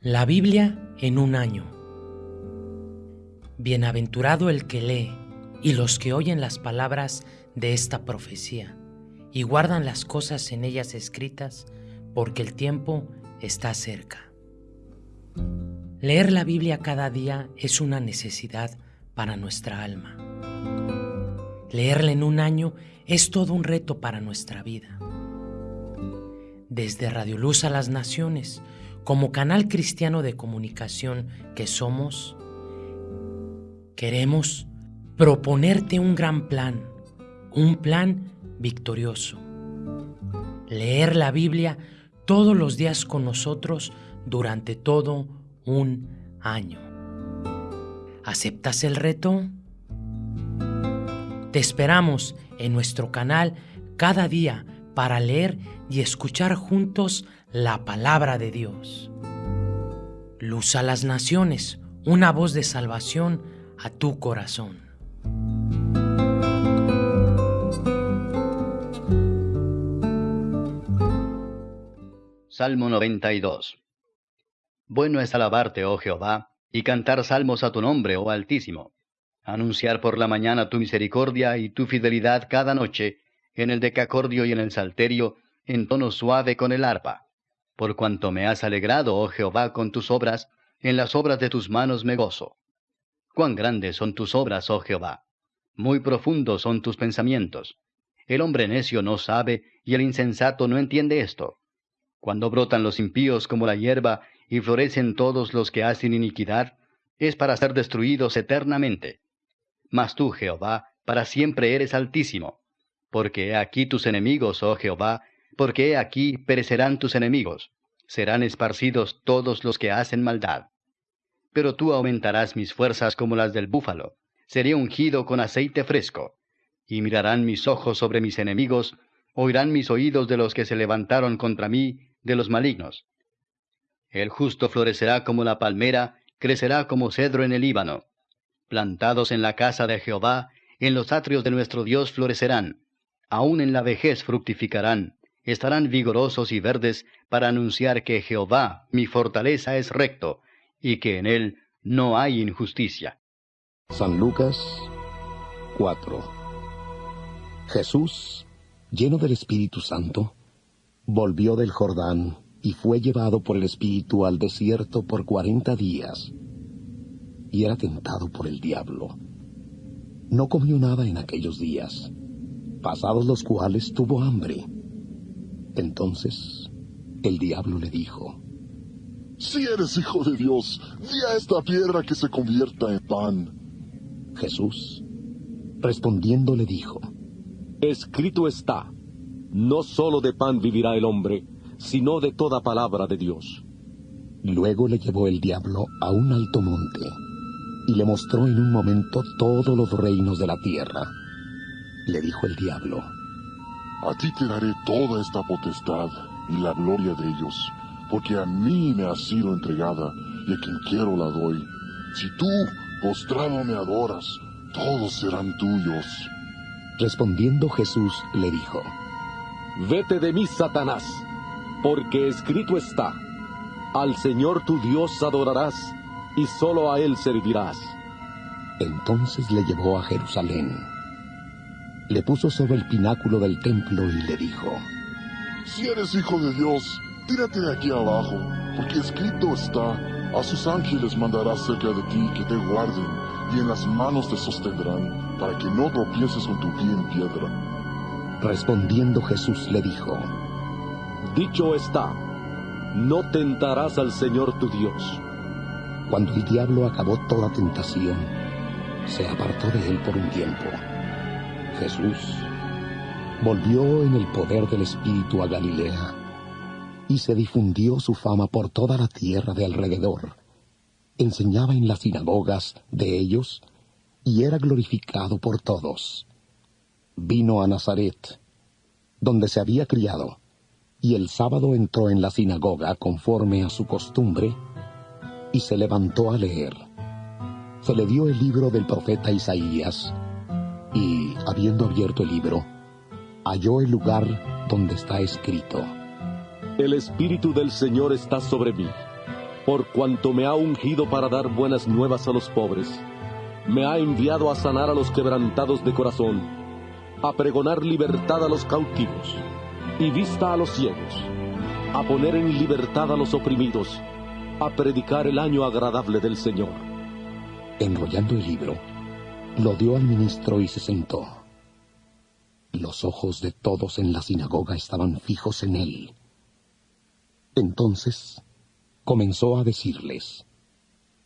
La Biblia en un año. Bienaventurado el que lee y los que oyen las palabras de esta profecía y guardan las cosas en ellas escritas, porque el tiempo está cerca. Leer la Biblia cada día es una necesidad para nuestra alma. Leerla en un año es todo un reto para nuestra vida. Desde Radio Luz a las Naciones, como canal cristiano de comunicación que somos, queremos proponerte un gran plan, un plan victorioso. Leer la Biblia todos los días con nosotros durante todo un año. ¿Aceptas el reto? Te esperamos en nuestro canal cada día para leer y escuchar juntos la palabra de Dios. Luz a las naciones, una voz de salvación a tu corazón. Salmo 92 Bueno es alabarte, oh Jehová, y cantar salmos a tu nombre, oh Altísimo. Anunciar por la mañana tu misericordia y tu fidelidad cada noche, en el decacordio y en el salterio, en tono suave con el arpa por cuanto me has alegrado, oh Jehová, con tus obras, en las obras de tus manos me gozo. Cuán grandes son tus obras, oh Jehová. Muy profundos son tus pensamientos. El hombre necio no sabe, y el insensato no entiende esto. Cuando brotan los impíos como la hierba, y florecen todos los que hacen iniquidad, es para ser destruidos eternamente. Mas tú, Jehová, para siempre eres altísimo. Porque he aquí tus enemigos, oh Jehová, porque he aquí perecerán tus enemigos, serán esparcidos todos los que hacen maldad. Pero tú aumentarás mis fuerzas como las del búfalo, seré ungido con aceite fresco, y mirarán mis ojos sobre mis enemigos, oirán mis oídos de los que se levantaron contra mí, de los malignos. El justo florecerá como la palmera, crecerá como cedro en el Líbano. Plantados en la casa de Jehová, en los atrios de nuestro Dios florecerán, aun en la vejez fructificarán, estarán vigorosos y verdes para anunciar que Jehová, mi fortaleza, es recto, y que en él no hay injusticia. San Lucas 4 Jesús, lleno del Espíritu Santo, volvió del Jordán y fue llevado por el Espíritu al desierto por cuarenta días, y era tentado por el diablo. No comió nada en aquellos días, pasados los cuales tuvo hambre entonces el diablo le dijo, Si eres hijo de Dios, di a esta piedra que se convierta en pan. Jesús, respondiendo, le dijo, Escrito está, no solo de pan vivirá el hombre, sino de toda palabra de Dios. Luego le llevó el diablo a un alto monte y le mostró en un momento todos los reinos de la tierra. Le dijo el diablo, a ti te daré toda esta potestad y la gloria de ellos, porque a mí me ha sido entregada y a quien quiero la doy. Si tú, postrado, me adoras, todos serán tuyos. Respondiendo Jesús le dijo, Vete de mí, Satanás, porque escrito está, al Señor tu Dios adorarás y solo a Él servirás. Entonces le llevó a Jerusalén le puso sobre el pináculo del templo y le dijo, Si eres hijo de Dios, tírate de aquí abajo, porque escrito está, a sus ángeles mandará cerca de ti que te guarden, y en las manos te sostendrán, para que no tropieces con tu pie en piedra. Respondiendo Jesús le dijo, Dicho está, no tentarás al Señor tu Dios. Cuando el diablo acabó toda tentación, se apartó de él por un tiempo Jesús volvió en el poder del Espíritu a Galilea y se difundió su fama por toda la tierra de alrededor. Enseñaba en las sinagogas de ellos y era glorificado por todos. Vino a Nazaret, donde se había criado, y el sábado entró en la sinagoga conforme a su costumbre y se levantó a leer. Se le dio el libro del profeta Isaías, y, habiendo abierto el libro, halló el lugar donde está escrito. El Espíritu del Señor está sobre mí, por cuanto me ha ungido para dar buenas nuevas a los pobres. Me ha enviado a sanar a los quebrantados de corazón, a pregonar libertad a los cautivos y vista a los ciegos, a poner en libertad a los oprimidos, a predicar el año agradable del Señor. Enrollando el libro, lo dio al ministro y se sentó. Los ojos de todos en la sinagoga estaban fijos en él. Entonces comenzó a decirles,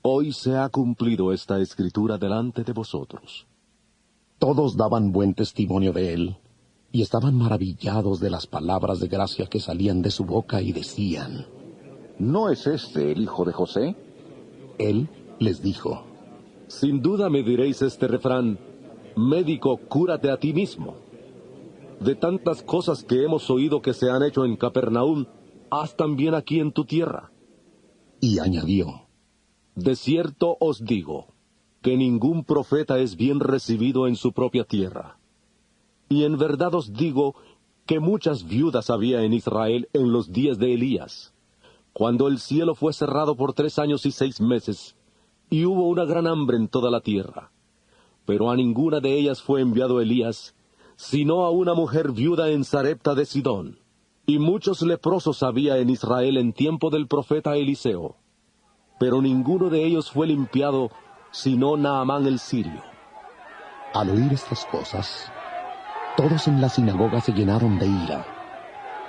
Hoy se ha cumplido esta escritura delante de vosotros. Todos daban buen testimonio de él y estaban maravillados de las palabras de gracia que salían de su boca y decían, ¿No es este el hijo de José? Él les dijo, Sin duda me diréis este refrán, médico, cúrate a ti mismo. De tantas cosas que hemos oído que se han hecho en Capernaum, haz también aquí en tu tierra. Y añadió, De cierto os digo, que ningún profeta es bien recibido en su propia tierra. Y en verdad os digo que muchas viudas había en Israel en los días de Elías, cuando el cielo fue cerrado por tres años y seis meses, y hubo una gran hambre en toda la tierra. Pero a ninguna de ellas fue enviado Elías, sino a una mujer viuda en Sarepta de Sidón. Y muchos leprosos había en Israel en tiempo del profeta Eliseo. Pero ninguno de ellos fue limpiado, sino Naamán el sirio. Al oír estas cosas, todos en la sinagoga se llenaron de ira.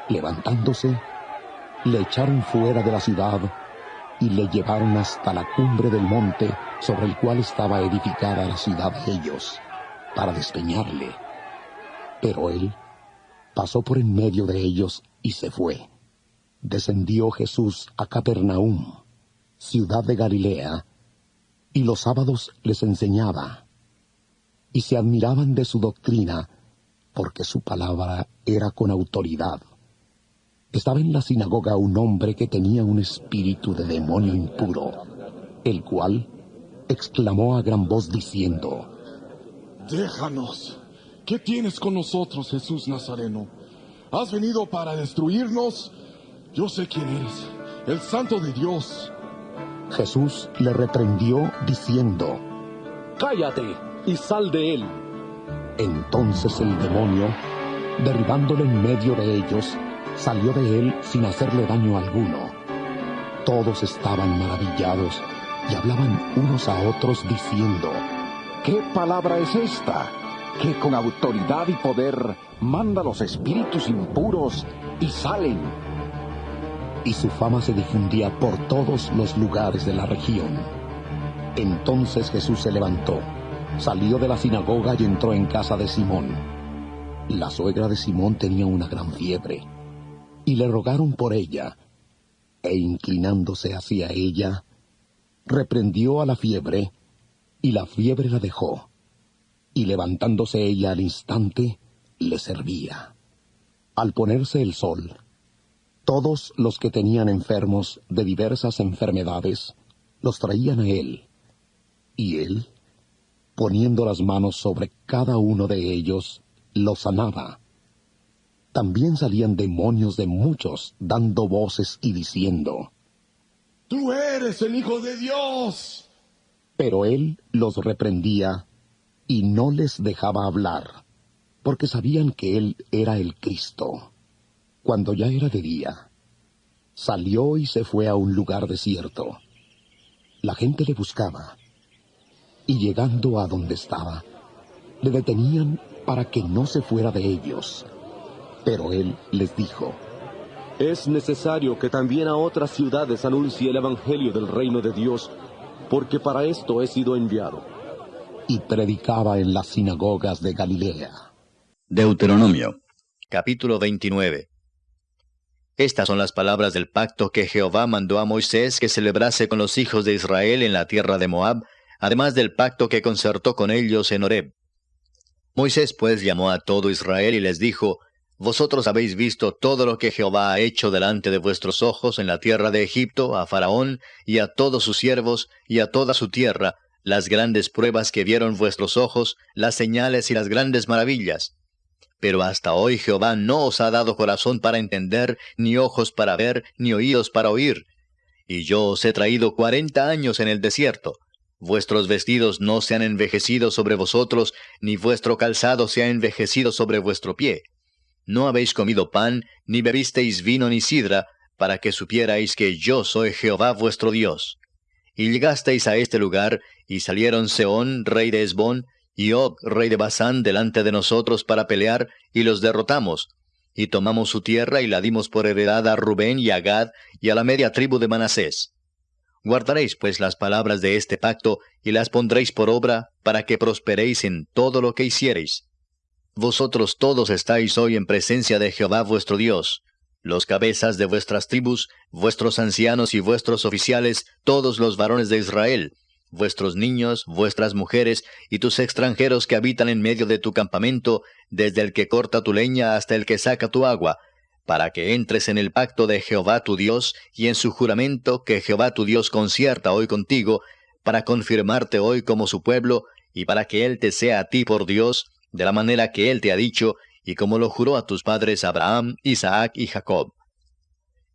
Levantándose, le echaron fuera de la ciudad y le llevaron hasta la cumbre del monte sobre el cual estaba edificada la ciudad de ellos, para despeñarle. Pero él pasó por en medio de ellos y se fue. Descendió Jesús a Capernaum, ciudad de Galilea, y los sábados les enseñaba. Y se admiraban de su doctrina, porque su palabra era con autoridad. Estaba en la sinagoga un hombre que tenía un espíritu de demonio impuro, el cual exclamó a gran voz diciendo, Déjanos. ¿Qué tienes con nosotros, Jesús Nazareno? ¿Has venido para destruirnos? Yo sé quién eres, el Santo de Dios. Jesús le reprendió diciendo, Cállate y sal de él. Entonces el demonio, derribándolo en medio de ellos, salió de él sin hacerle daño alguno. Todos estaban maravillados y hablaban unos a otros diciendo, ¿Qué palabra es esta? Que con autoridad y poder manda los espíritus impuros y salen. y su fama se difundía por todos los lugares de la región. Entonces Jesús se levantó, salió de la sinagoga y entró en casa de Simón. La suegra de Simón tenía una gran fiebre, y le rogaron por ella, e inclinándose hacia ella, reprendió a la fiebre, y la fiebre la dejó, y levantándose ella al instante, le servía. Al ponerse el sol, todos los que tenían enfermos de diversas enfermedades los traían a él, y él, poniendo las manos sobre cada uno de ellos, los sanaba. También salían demonios de muchos, dando voces y diciendo, Tú eres el Hijo de Dios. pero él los reprendía y no les dejaba hablar, porque sabían que él era el Cristo. Cuando ya era de día, salió y se fue a un lugar desierto. La gente le buscaba, y llegando a donde estaba, le detenían para que no se fuera de ellos. Pero él les dijo, Es necesario que también a otras ciudades anuncie el Evangelio del reino de Dios, porque para esto he sido enviado. y predicaba en las sinagogas de Galilea. Deuteronomio, capítulo 29. Estas son las palabras del pacto que Jehová mandó a Moisés que celebrase con los hijos de Israel en la tierra de Moab, además del pacto que concertó con ellos en Horeb. Moisés pues llamó a todo Israel y les dijo, Vosotros habéis visto todo lo que Jehová ha hecho delante de vuestros ojos en la tierra de Egipto, a Faraón y a todos sus siervos y a toda su tierra, las grandes pruebas que vieron vuestros ojos, las señales y las grandes maravillas. Pero hasta hoy Jehová no os ha dado corazón para entender, ni ojos para ver, ni oídos para oír. y yo os he traído cuarenta años en el desierto. Vuestros vestidos no se han envejecido sobre vosotros, ni vuestro calzado se ha envejecido sobre vuestro pie. No habéis comido pan, ni bebisteis vino ni sidra, para que supierais que yo soy Jehová vuestro Dios. Y llegasteis a este lugar, y salieron Seón, rey de Esbón, y Og, rey de Basán, delante de nosotros para pelear, y los derrotamos, y tomamos su tierra y la dimos por heredad a Rubén y a Gad y a la media tribu de Manasés. Guardaréis pues las palabras de este pacto y las pondréis por obra para que prosperéis en todo lo que hiciereis. Vosotros todos estáis hoy en presencia de Jehová vuestro Dios, los cabezas de vuestras tribus, vuestros ancianos y vuestros oficiales, todos los varones de Israel, vuestros niños, vuestras mujeres y tus extranjeros que habitan en medio de tu campamento, desde el que corta tu leña hasta el que saca tu agua, para que entres en el pacto de Jehová tu Dios y en su juramento que Jehová tu Dios concierta hoy contigo, para confirmarte hoy como su pueblo, y para que Él te sea a ti por Dios, de la manera que Él te ha dicho, y como lo juró a tus padres Abraham, Isaac y Jacob.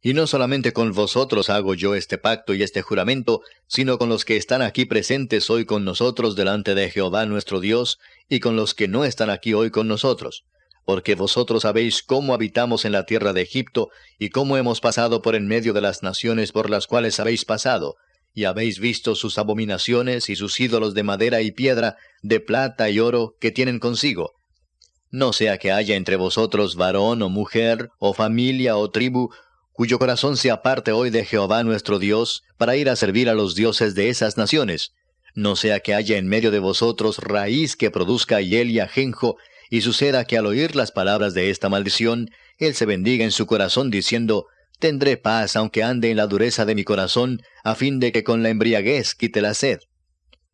Y no solamente con vosotros hago yo este pacto y este juramento, sino con los que están aquí presentes hoy con nosotros delante de Jehová nuestro Dios, y con los que no están aquí hoy con nosotros. Porque vosotros sabéis cómo habitamos en la tierra de Egipto, y cómo hemos pasado por en medio de las naciones por las cuales habéis pasado, y habéis visto sus abominaciones y sus ídolos de madera y piedra, de plata y oro que tienen consigo. No sea que haya entre vosotros varón o mujer, o familia o tribu, cuyo corazón se aparte hoy de Jehová nuestro Dios, para ir a servir a los dioses de esas naciones. No sea que haya en medio de vosotros raíz que produzca hiel y ajenjo, y suceda que al oír las palabras de esta maldición, él se bendiga en su corazón diciendo, Tendré paz aunque ande en la dureza de mi corazón, a fin de que con la embriaguez quite la sed.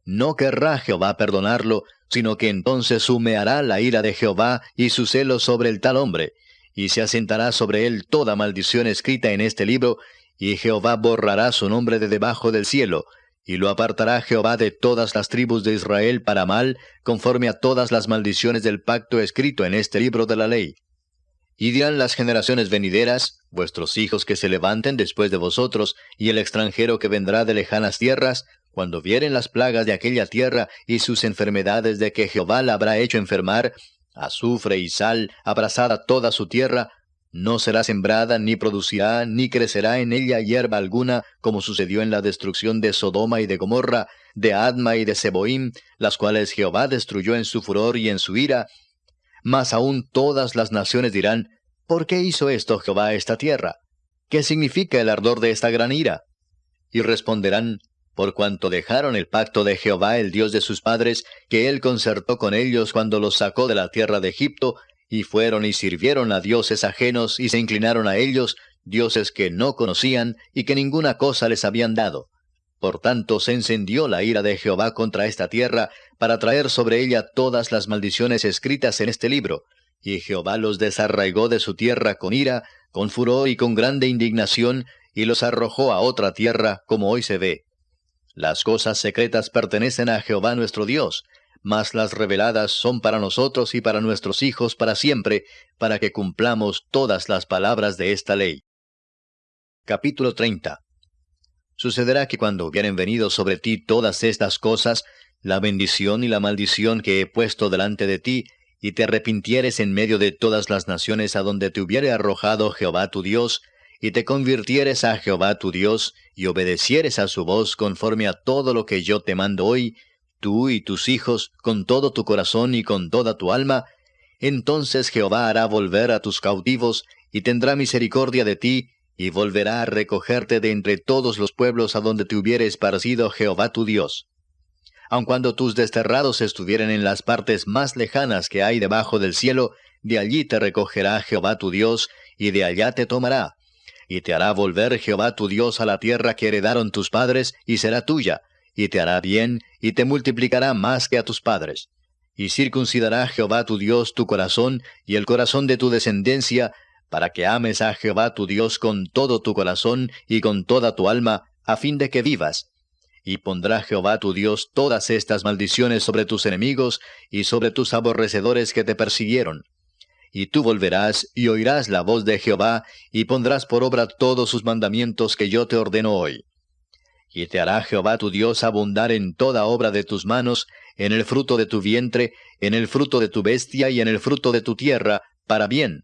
No querrá Jehová perdonarlo, sino que entonces humeará la ira de Jehová y su celo sobre el tal hombre, y se asentará sobre él toda maldición escrita en este libro, y Jehová borrará su nombre de debajo del cielo, y lo apartará Jehová de todas las tribus de Israel para mal, conforme a todas las maldiciones del pacto escrito en este libro de la ley. Y dirán las generaciones venideras, vuestros hijos que se levanten después de vosotros, y el extranjero que vendrá de lejanas tierras, cuando vieren las plagas de aquella tierra y sus enfermedades de que Jehová la habrá hecho enfermar, azufre y sal, abrazada toda su tierra, no será sembrada, ni producirá, ni crecerá en ella hierba alguna, como sucedió en la destrucción de Sodoma y de Gomorra, de Adma y de Seboim, las cuales Jehová destruyó en su furor y en su ira. Mas aún todas las naciones dirán, ¿por qué hizo esto Jehová esta tierra? ¿Qué significa el ardor de esta gran ira? Y responderán, por cuanto dejaron el pacto de Jehová, el Dios de sus padres, que él concertó con ellos cuando los sacó de la tierra de Egipto, y fueron y sirvieron a dioses ajenos y se inclinaron a ellos, dioses que no conocían y que ninguna cosa les habían dado. Por tanto se encendió la ira de Jehová contra esta tierra, para traer sobre ella todas las maldiciones escritas en este libro, y Jehová los desarraigó de su tierra con ira, con furor y con grande indignación, y los arrojó a otra tierra, como hoy se ve. Las cosas secretas pertenecen a Jehová nuestro Dios, mas las reveladas son para nosotros y para nuestros hijos para siempre, para que cumplamos todas las palabras de esta ley. Capítulo 30 Sucederá que cuando hubieren venido sobre ti todas estas cosas, la bendición y la maldición que he puesto delante de ti, y te arrepintieres en medio de todas las naciones a donde te hubiere arrojado Jehová tu Dios, y te convirtieres a Jehová tu Dios, y obedecieres a su voz conforme a todo lo que yo te mando hoy, tú y tus hijos, con todo tu corazón y con toda tu alma, entonces Jehová hará volver a tus cautivos, y tendrá misericordia de ti, y volverá a recogerte de entre todos los pueblos a donde te hubiere esparcido Jehová tu Dios. Aun cuando tus desterrados estuvieren en las partes más lejanas que hay debajo del cielo, de allí te recogerá Jehová tu Dios, y de allá te tomará, y te hará volver Jehová tu Dios a la tierra que heredaron tus padres, y será tuya, y te hará bien, y te multiplicará más que a tus padres. Y circuncidará Jehová tu Dios tu corazón y el corazón de tu descendencia, para que ames a Jehová tu Dios con todo tu corazón y con toda tu alma, a fin de que vivas. Y pondrá Jehová tu Dios todas estas maldiciones sobre tus enemigos y sobre tus aborrecedores que te persiguieron y tú volverás y oirás la voz de Jehová, y pondrás por obra todos sus mandamientos que yo te ordeno hoy. Y te hará Jehová tu Dios abundar en toda obra de tus manos, en el fruto de tu vientre, en el fruto de tu bestia y en el fruto de tu tierra, para bien.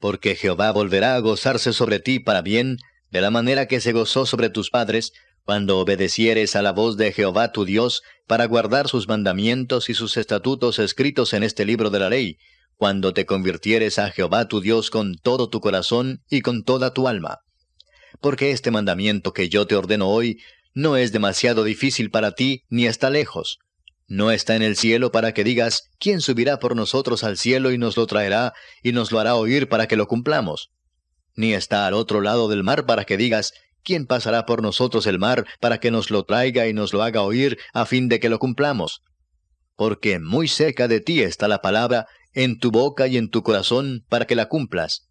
Porque Jehová volverá a gozarse sobre ti para bien, de la manera que se gozó sobre tus padres, cuando obedecieres a la voz de Jehová tu Dios, para guardar sus mandamientos y sus estatutos escritos en este libro de la ley, cuando te convirtieres a Jehová tu Dios con todo tu corazón y con toda tu alma. Porque este mandamiento que yo te ordeno hoy no es demasiado difícil para ti, ni está lejos. No está en el cielo para que digas, ¿quién subirá por nosotros al cielo y nos lo traerá y nos lo hará oír para que lo cumplamos? Ni está al otro lado del mar para que digas, ¿quién pasará por nosotros el mar para que nos lo traiga y nos lo haga oír a fin de que lo cumplamos? Porque muy cerca de ti está la palabra, en tu boca y en tu corazón, para que la cumplas.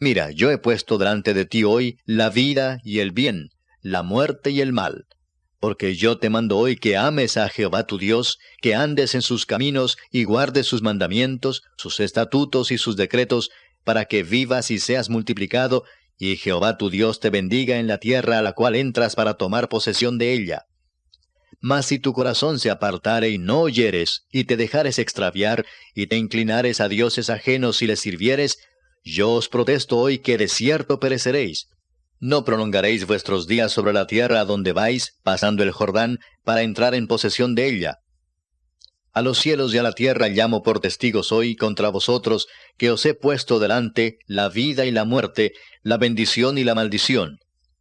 Mira, yo he puesto delante de ti hoy la vida y el bien, la muerte y el mal. Porque yo te mando hoy que ames a Jehová tu Dios, que andes en sus caminos y guardes sus mandamientos, sus estatutos y sus decretos, para que vivas y seas multiplicado, y Jehová tu Dios te bendiga en la tierra a la cual entras para tomar posesión de ella. Mas si tu corazón se apartare y no oyeres, y te dejares extraviar, y te inclinares a dioses ajenos y les sirvieres, yo os protesto hoy que de cierto pereceréis. No prolongaréis vuestros días sobre la tierra a donde vais, pasando el Jordán, para entrar en posesión de ella. A los cielos y a la tierra llamo por testigos hoy contra vosotros, que os he puesto delante la vida y la muerte, la bendición y la maldición.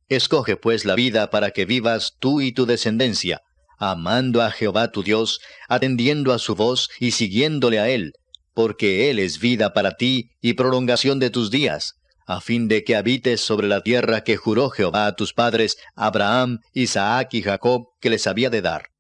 Escoge pues la vida para que vivas tú y tu descendencia, amando a Jehová tu Dios, atendiendo a su voz y siguiéndole a él, porque él es vida para ti y prolongación de tus días a fin de que habites sobre la tierra que juró Jehová a tus padres, Abraham, Isaac y Jacob, que les había de dar.